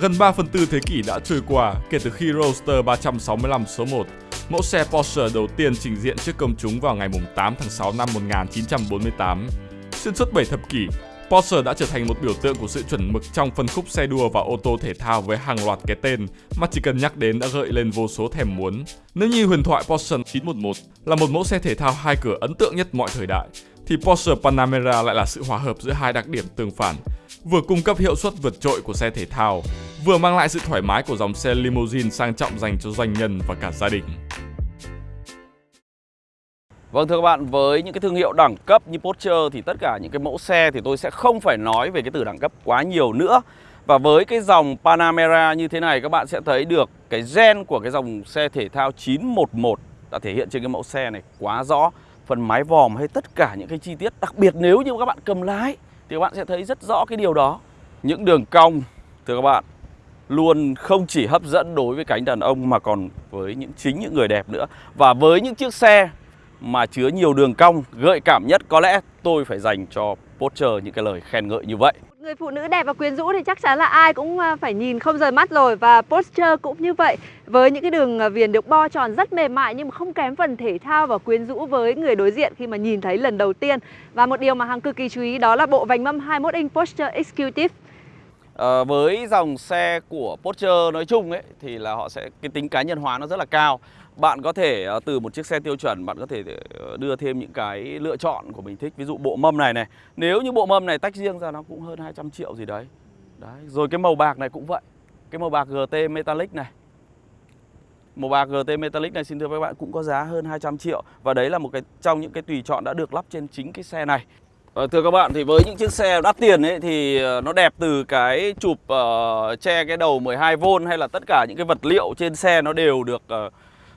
Gần 3 phần tư thế kỷ đã trôi qua kể từ khi Roadster 365 số 1, mẫu xe Porsche đầu tiên trình diện trước công chúng vào ngày 8 tháng 6 năm 1948. Xuyên suốt 7 thập kỷ, Porsche đã trở thành một biểu tượng của sự chuẩn mực trong phân khúc xe đua và ô tô thể thao với hàng loạt cái tên mà chỉ cần nhắc đến đã gợi lên vô số thèm muốn. Nếu như huyền thoại Porsche 911 là một mẫu xe thể thao hai cửa ấn tượng nhất mọi thời đại, thì Porsche Panamera lại là sự hòa hợp giữa hai đặc điểm tương phản, vừa cung cấp hiệu suất vượt trội của xe thể thao, vừa mang lại sự thoải mái của dòng xe limousine sang trọng dành cho doanh nhân và cả gia đình. Vâng thưa các bạn, với những cái thương hiệu đẳng cấp như Porsche thì tất cả những cái mẫu xe thì tôi sẽ không phải nói về cái từ đẳng cấp quá nhiều nữa. Và với cái dòng Panamera như thế này các bạn sẽ thấy được cái gen của cái dòng xe thể thao 911 đã thể hiện trên cái mẫu xe này quá rõ. Phần mái vòm hay tất cả những cái chi tiết đặc biệt nếu như các bạn cầm lái thì các bạn sẽ thấy rất rõ cái điều đó. Những đường cong, thưa các bạn, luôn không chỉ hấp dẫn đối với cánh đàn ông mà còn với những chính những người đẹp nữa. Và với những chiếc xe mà chứa nhiều đường cong, gợi cảm nhất, có lẽ tôi phải dành cho Porsche những cái lời khen ngợi như vậy. Người phụ nữ đẹp và quyến rũ thì chắc chắn là ai cũng à, phải nhìn không rời mắt rồi và Porsche cũng như vậy. Với những cái đường à, viền được bo tròn rất mềm mại nhưng mà không kém phần thể thao và quyến rũ với người đối diện khi mà nhìn thấy lần đầu tiên. Và một điều mà hàng cực kỳ chú ý đó là bộ vành mâm 21 inch Porsche Executive. À, với dòng xe của Porsche nói chung ấy thì là họ sẽ cái tính cá nhân hóa nó rất là cao bạn có thể ờ, từ một chiếc xe tiêu chuẩn bạn có thể ờ, đưa thêm những cái lựa chọn của mình thích. Ví dụ bộ mâm này này nếu như bộ mâm này tách riêng ra nó cũng hơn 200 triệu gì đấy. Đấy rồi cái màu bạc này cũng vậy. Cái màu bạc GT Metallic này. Màu bạc GT Metallic này xin thưa các bạn cũng có giá hơn 200 triệu. Và đấy là một cái trong những cái tùy chọn đã được lắp trên chính cái xe này. À, thưa các bạn thì với những chiếc xe đắt tiền ấy thì nó đẹp từ cái chụp uh, che cái đầu 12V hay là tất cả những cái vật liệu trên xe nó đều được uh,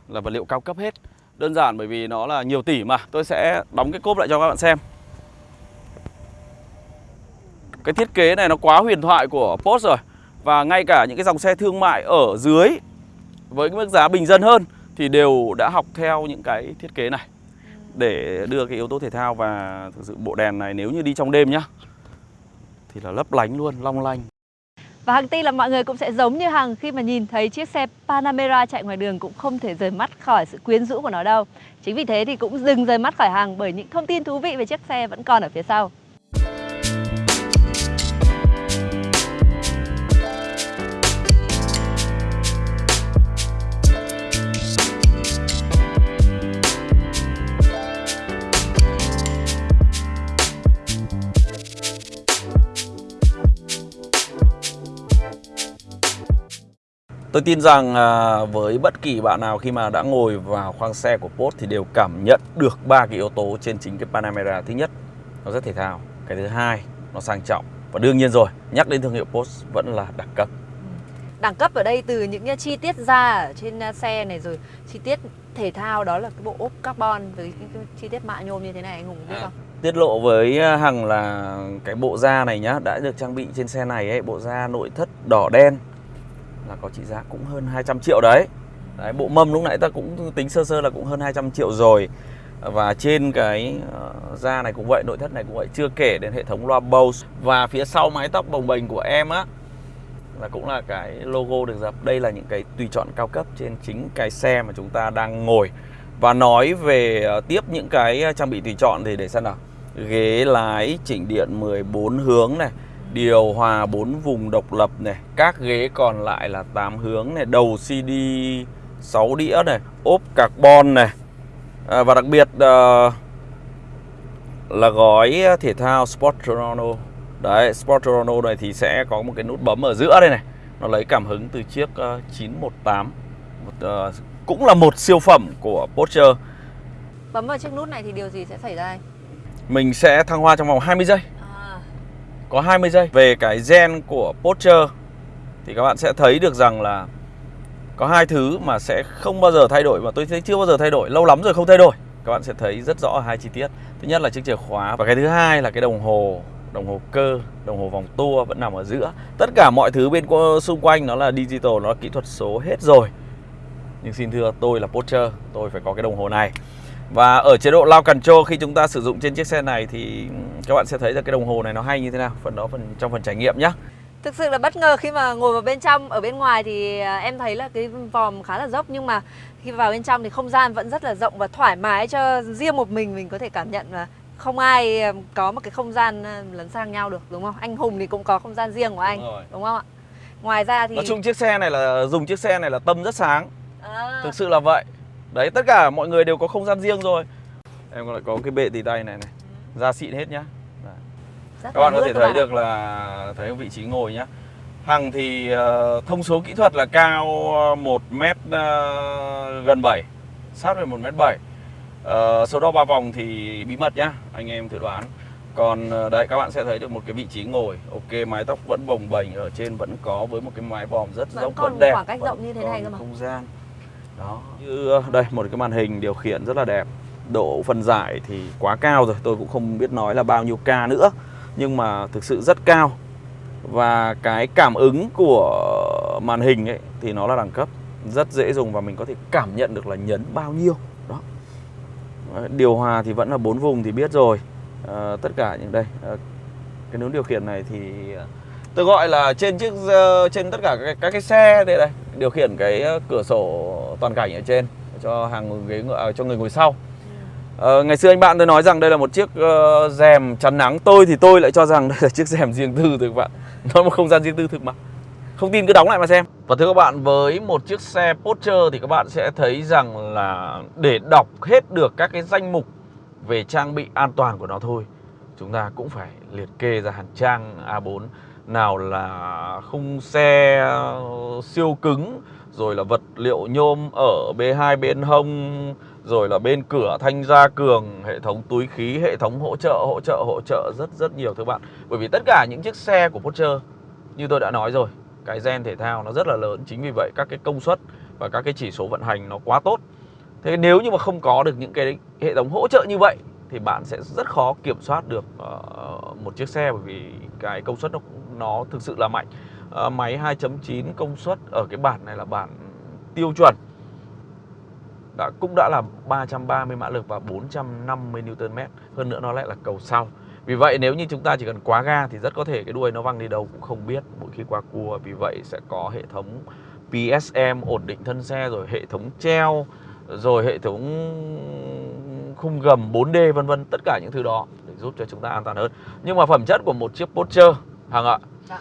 là vật liệu cao cấp hết. Đơn giản bởi vì nó là nhiều tỷ mà. Tôi sẽ đóng cái cốp lại cho các bạn xem. Cái thiết kế này nó quá huyền thoại của Porsche rồi. Và ngay cả những cái dòng xe thương mại ở dưới Với cái mức giá bình dân hơn Thì đều đã học theo những cái thiết kế này Để đưa cái yếu tố thể thao và thực sự bộ đèn này nếu như đi trong đêm nhá Thì là lấp lánh luôn, long lanh và Hằng tin là mọi người cũng sẽ giống như Hằng khi mà nhìn thấy chiếc xe Panamera chạy ngoài đường cũng không thể rời mắt khỏi sự quyến rũ của nó đâu. Chính vì thế thì cũng dừng rời mắt khỏi Hằng bởi những thông tin thú vị về chiếc xe vẫn còn ở phía sau. Tôi tin rằng à, với bất kỳ bạn nào khi mà đã ngồi vào khoang xe của Porsche thì đều cảm nhận được ba cái yếu tố trên chính cái Panamera. Thứ nhất, nó rất thể thao. Cái thứ hai, nó sang trọng. Và đương nhiên rồi, nhắc đến thương hiệu Porsche vẫn là đẳng cấp. Đẳng cấp ở đây từ những chi tiết da ở trên à, xe này rồi chi tiết thể thao đó là cái bộ ốp carbon với cái chi tiết mạ nhôm như thế này anh Hùng biết à. không? Tiết lộ với à, Hằng là cái bộ da này nhá đã được trang bị trên xe này ấy, bộ da nội thất đỏ đen là có trị giá cũng hơn 200 triệu đấy. đấy bộ mâm lúc nãy ta cũng tính sơ sơ là cũng hơn 200 triệu rồi. Và trên cái uh, da này cũng vậy nội thất này cũng vậy chưa kể đến hệ thống loa Bose và phía sau mái tóc bồng bềnh của em á là cũng là cái logo được dập. Đây là những cái tùy chọn cao cấp trên chính cái xe mà chúng ta đang ngồi. Và nói về uh, tiếp những cái ờ, trang bị tùy chọn thì để xem nào. Ghế lái chỉnh điện 14 hướng này điều hòa 4 vùng độc lập này các ghế còn lại là 8 hướng này đầu CD 6 đĩa này ốp carbon này. À, và đặc biệt uh, là gói thể thao Sport Toronto. Đấy Sport Toronto này thì sẽ có một cái nút bấm ở giữa đây này. Nó lấy cảm hứng từ chiếc uh, 918 một, uh, cũng là một siêu phẩm của Porsche. Bấm vào chiếc nút này thì điều gì sẽ xảy ra mình sẽ thăng hoa trong vòng 20 giây có 20 giây. Về cái gen của Porsche thì các bạn sẽ thấy được rằng là có hai thứ mà sẽ không bao giờ thay đổi mà tôi thấy chưa bao giờ thay đổi, lâu lắm rồi không thay đổi. Các bạn sẽ thấy rất rõ hai chi tiết. Thứ nhất là chiếc chìa khóa và cái thứ hai là cái đồng hồ đồng hồ cơ, đồng hồ vòng tua vẫn nằm ở giữa. Tất cả mọi thứ bên xung quanh nó là digital, nó là kỹ thuật số hết rồi. Nhưng xin thưa, tôi là Porsche, tôi phải có cái đồng hồ này và ở chế độ lao control khi chúng ta sử dụng trên chiếc xe này thì các bạn sẽ thấy là cái đồng hồ này nó hay như thế nào Phần đó phần trong phần trải nghiệm nhé Thực sự là bất ngờ khi mà ngồi vào bên trong Ở bên ngoài thì à, em thấy là cái vòm khá là dốc Nhưng mà khi vào bên trong thì không gian vẫn rất là rộng và thoải mái cho riêng một mình mình có thể cảm nhận là không ai à, có một cái không gian à, lấn sang nhau được đúng không? Anh Hùng thì cũng có không gian riêng của anh Đúng rồi. đúng không ạ? Ngoài ra thì Nói chung chiếc xe này là dùng chiếc xe này là tâm rất sáng à, Thực sự là vậy Đấy tất cả mọi người đều có không gian riêng rồi. Em còn lại có cái bệ tì tay này này. Da xịn hết nhá. Rất Các là bạn có thể các thấy bạn. được là Thấy vị trí ngồi nhá. Hằng thì ờ, thông số kỹ thuật là cao 1 mét ờ, gần 7 Sát về 1 mét 7 Ờ, Số đo ba vòng thì bí mật nhá Anh em thử đoán. Còn ờ, đấy các bạn sẽ thấy được một cái vị trí ngồi. Ok mái tóc vẫn bồng bềnh Ở trên vẫn có với một cái mái vòm rất Vẫn rộng vẫn đẹp khoảng cách rộng như thế này cơ mà. không gian đó. Như đây một cái màn hình điều khiển rất là đẹp. Độ phân giải thì quá cao rồi tôi cũng không biết nói là bao nhiêu ca nữa nhưng mà thực sự rất cao. Và cái cảm ứng của màn hình ấy thì nó là đẳng cấp rất dễ dùng và mình có thể cảm nhận được là nhấn bao nhiêu. Đó. Điều hòa thì vẫn là bốn vùng thì biết rồi. À, tất cả những đây à, cái nút điều khiển này thì ờ, tôi gọi là trên chiếc trên tất cả các, các cái xe đây đây điều khiển cái cửa sổ toàn cảnh ở trên cho hàng ghế ngựa à, cho người ngồi sau. Ờ, ngày xưa anh bạn tôi nói rằng đây là một chiếc ờ, rèm chắn nắng. Tôi thì tôi lại cho rằng đây là chiếc rèm riêng tư thôi các bạn. Nó một không gian riêng tư thực mà. Không tin cứ đóng lại mà xem. Và thưa các bạn với một chiếc xe Porsche thì các bạn sẽ thấy rằng là để đọc hết được các cái danh mục về trang bị an toàn của nó thôi chúng ta cũng phải liệt kê ra hàng trang A4 nào là khung xe ờ, siêu cứng rồi là vật liệu nhôm ở B2 bên hông, rồi là bên cửa thanh gia cường, hệ thống túi khí, hệ thống hỗ trợ hỗ trợ hỗ trợ rất rất nhiều thưa bạn. Bởi vì tất cả những chiếc xe của Porsche, như tôi đã nói rồi, cái gen thể thao nó rất là lớn. Chính vì vậy các cái công suất và các cái chỉ số vận hành nó quá tốt. Thế nếu như mà không có được những cái hệ thống hỗ trợ như vậy, thì bạn sẽ rất khó kiểm soát được ờ, một chiếc xe. Bởi vì cái công suất nó nó thực sự là mạnh. Ờ, máy 2.9 công suất ở cái bản này là bản tiêu chuẩn. Đã cũng đã là 330 mã lực và 450 Nm hơn nữa nó lại là cầu sau. Vì vậy nếu như chúng ta chỉ cần quá ga thì rất có thể cái đuôi nó văng đi đâu cũng không biết mỗi khi qua cua. Vì vậy sẽ có hệ thống PSM ổn định thân xe rồi hệ thống treo rồi hệ thống khung gầm 4D vân vân tất cả những thứ đó để giúp cho chúng ta an toàn hơn. Nhưng mà phẩm chất của một chiếc Porsche Hằng ạ. Dạ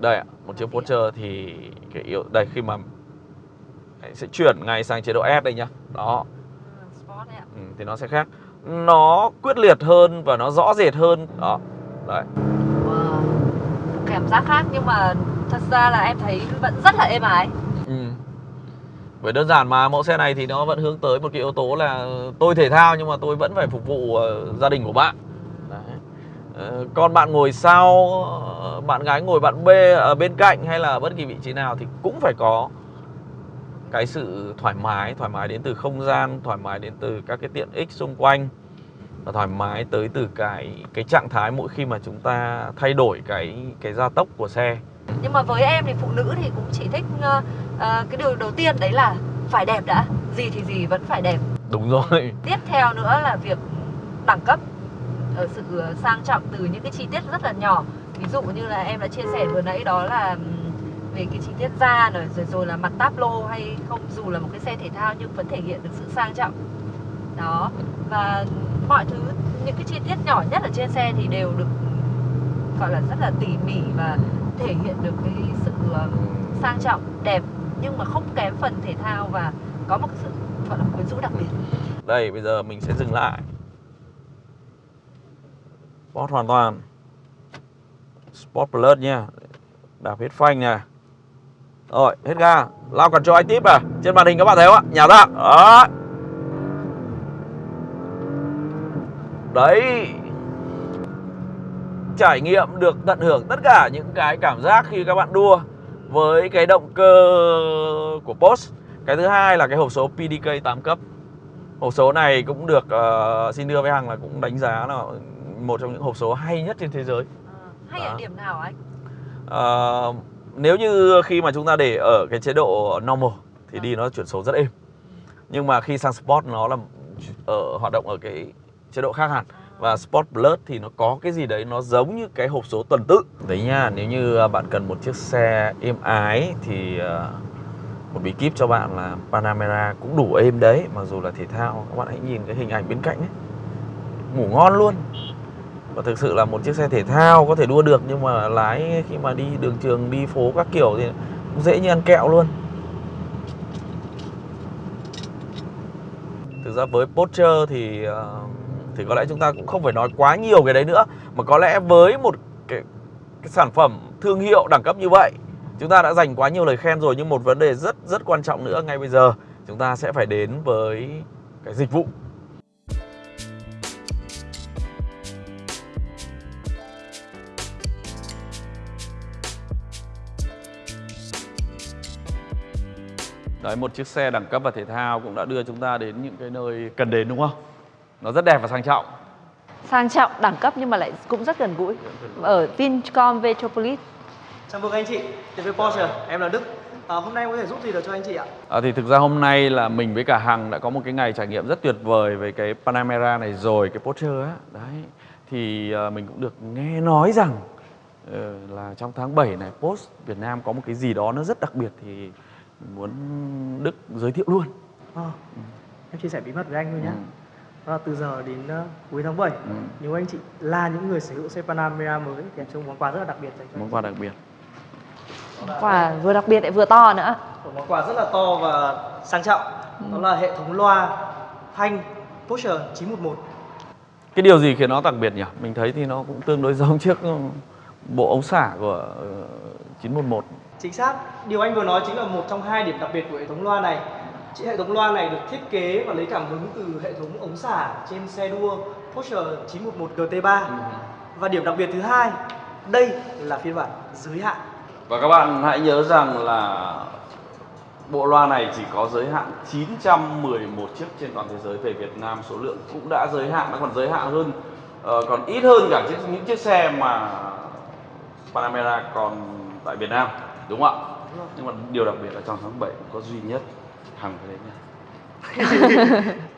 đây ạ một chiếc? Porsche thì cái yếu đây khi mà Đấy, sẽ chuyển ngay sang chế độ S đây nhá đó Ừ, Sport đấy ạ. ừ, thì nó sẽ khác nó quyết liệt hơn và nó rõ rệt hơn đó đấy Wow. Cảm giác khác nhưng mà thật ra là em thấy vẫn rất là êm ái. Ừ. Bởi đơn giản mà mẫu xe này thì nó vẫn hướng tới một cái yếu tố là tôi thể thao nhưng mà tôi vẫn phải phục vụ ờ, gia đình của bạn. Ờ, Còn bạn ngồi sau, bạn gái ngồi bạn B ở bên cạnh hay là bất kỳ vị trí nào thì cũng phải có cái sự thoải mái, thoải mái đến từ không gian, thoải mái đến từ các cái tiện ích xung quanh và thoải mái tới từ cái cái trạng thái mỗi khi mà chúng ta thay đổi cái cái gia tốc của xe. Nhưng mà với em thì phụ nữ thì cũng chỉ thích ờ, ờ, cái điều đầu tiên đấy là phải đẹp đã. Gì thì gì vẫn phải đẹp. Đúng rồi. Tiếp theo nữa là việc đẳng cấp ở sự ờ, sang trọng từ những cái chi tiết rất là nhỏ. Ví dụ như là em đã chia sẻ vừa nãy đó là về cái chi tiết da rồi rồi, rồi là mặt táp lô hay không dù là một cái xe thể thao nhưng vẫn thể hiện được sự sang trọng. Đó. Và mọi thứ những cái chi tiết nhỏ nhất ở trên xe thì đều được gọi là rất là tỉ mỉ và thể hiện được cái sự ờ, sang trọng, đẹp nhưng mà không kém phần thể thao và có một cái sự gọi là quyến rũ đặc biệt. Đây bây giờ mình sẽ dừng lại Sport hoàn toàn. Sport Plus nha. Đạp hết phanh nè. Rồi hết ga. Lao cần cho anh tiếp à? Trên màn hình các bạn thấy không ạ? Nhả ra. Đó. Đấy. Trải nghiệm được tận hưởng tất cả những cái cảm giác khi các bạn đua Với cái động cơ của Porsche Cái thứ hai là cái hộp số PDK 8 cấp. Hộp số này cũng được uh, xin đưa với Hằng là cũng đánh giá là một trong những hộp số hay nhất trên thế giới. hay Đó. ở điểm nào anh? Ờ, nếu như khi mà chúng ta để ở cái chế độ normal thì Vâng. đi nó chuyển số rất êm. Nhưng mà khi sang sport nó là ở hoạt động ở cái chế độ khác hẳn. và Sport Plus thì nó có cái gì đấy nó giống như cái hộp số tuần tự đấy nha nếu như à, bạn cần một chiếc xe êm ái thì à, một bí kíp cho bạn là Panamera cũng đủ êm đấy mặc dù là thể thao các bạn hãy nhìn cái hình ảnh bên cạnh ấy ngủ ngon luôn và thực sự là một chiếc xe thể thao có thể đua được nhưng mà lái khi mà đi đường trường đi phố các kiểu thì cũng dễ như ăn kẹo luôn. Thực ra với Porsche thì ờ, thì có lẽ chúng ta cũng không phải nói quá nhiều cái đấy nữa mà có lẽ với một cái, cái sản phẩm thương hiệu đẳng cấp như vậy chúng ta đã dành quá nhiều lời khen rồi nhưng một vấn đề rất rất quan trọng nữa ngay bây giờ chúng ta sẽ phải đến với cái dịch vụ. Đấy, một chiếc xe đẳng cấp và thể thao cũng đã đưa chúng ta đến những cái nơi cần đến đúng không? Nó rất đẹp và sang trọng. sang trọng đẳng cấp nhưng mà lại cũng rất gần gũi ở Vincom Metropolis Chào mừng anh chị đến với Porsche, em là Đức. À, hôm nay em có thể giúp gì được cho anh chị ạ? À, thì thực ra hôm nay là mình với cả Hằng đã có một cái ngày trải nghiệm rất tuyệt vời về cái Panamera này rồi, cái Porsche á. Đấy. Thì à, mình cũng được nghe nói rằng ờ, là trong tháng 7 này Porsche Việt Nam có một cái gì đó nó rất đặc biệt thì muốn Đức giới thiệu luôn. À, em chia sẻ bí mật với anh thôi nhé. Ừ. Đó là từ giờ đến uh, cuối tháng 7 Ừ. Nếu anh chị là những người sở hữu xe Panamera mới Thì em có món quà rất là đặc biệt dành cho Món quà đặc biệt. quà vừa đặc biệt lại vừa to nữa Một món quà rất là to và sang trọng Đó là hệ thống loa thanh Porsche 911 Cái điều gì khiến nó đặc biệt nhỉ? Mình thấy thì nó cũng tương đối giống chiếc ừ, bộ ống xả của ờ, 911. Chính xác, điều anh vừa nói chính là một trong hai điểm đặc biệt của hệ thống loa này. Chị hệ thống loa này được thiết kế và lấy cảm hứng từ hệ thống ống xả trên xe đua Porsche 911 GT3 Và điểm đặc biệt thứ hai, đây là phiên bản giới hạn. Và các bạn hãy nhớ rằng là bộ loa này chỉ có giới hạn 911 chiếc trên toàn thế giới. Về Việt Nam số lượng cũng đã giới hạn nó còn giới hạn hơn ờ, còn ít hơn cả chiếc, những chiếc xe mà Panamera còn tại Việt Nam đúng không ạ? Nhưng mà điều đặc biệt là trong tháng 7 có duy nhất hàng cái đấy nha.